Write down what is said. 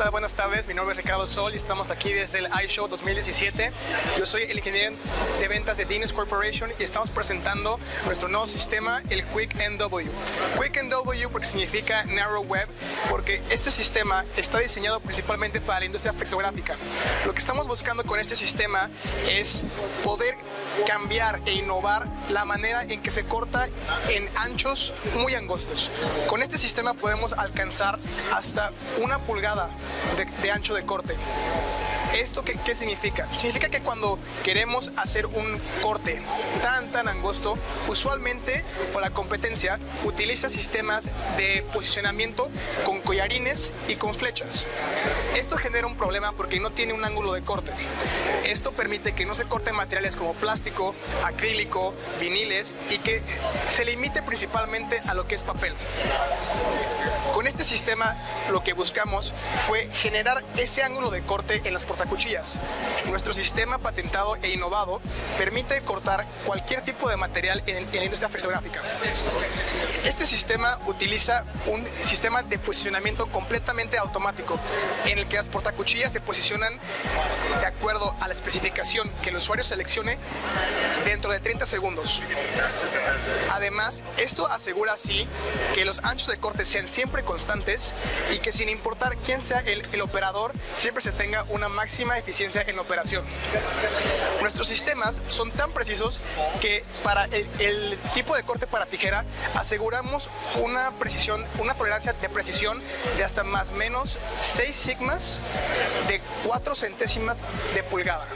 tal? Buenas tardes, mi nombre es Ricardo Sol y estamos aquí desde el iShow 2017. Yo soy el ingeniero de ventas de Dinos Corporation y estamos presentando nuestro nuevo sistema, el Quick NW. Quick NW porque significa Narrow Web, porque este sistema está diseñado principalmente para la industria flexográfica. Lo que estamos buscando con este sistema es poder cambiar e innovar la manera en que se corta en anchos muy angostos. Con este sistema podemos alcanzar hasta una pulgada de ancho de corte. ¿Esto qué, qué, significa? Significa que cuando queremos hacer un corte tan tan angosto, usualmente por la competencia utiliza sistemas de posicionamiento con collarines y con flechas. Esto genera un problema porque no tiene un ángulo de corte. Esto permite que no se corten materiales como plástico, acrílico, viniles y que se limite principalmente a lo que es papel. Con este sistema lo que buscamos fue generar ese ángulo de corte en las portacuchillas. Nuestro sistema patentado e innovado permite cortar cualquier tipo de material en, en la industria flexográfica. Este sistema utiliza un sistema de posicionamiento completamente automático en el que las portacuchillas se posicionan de acuerdo a la especificación que el usuario seleccione dentro de 30 segundos. Además, esto asegura así que los anchos de corte sean siempre constantes y que sin importar quién sea el, el operador, siempre se tenga una máxima eficiencia en operación. Nuestros sistemas son tan precisos que para el, el tipo de corte para tijera aseguramos una precisión, una tolerancia de precisión de hasta más o menos 6 sigmas de 4 centésimas de pulgada.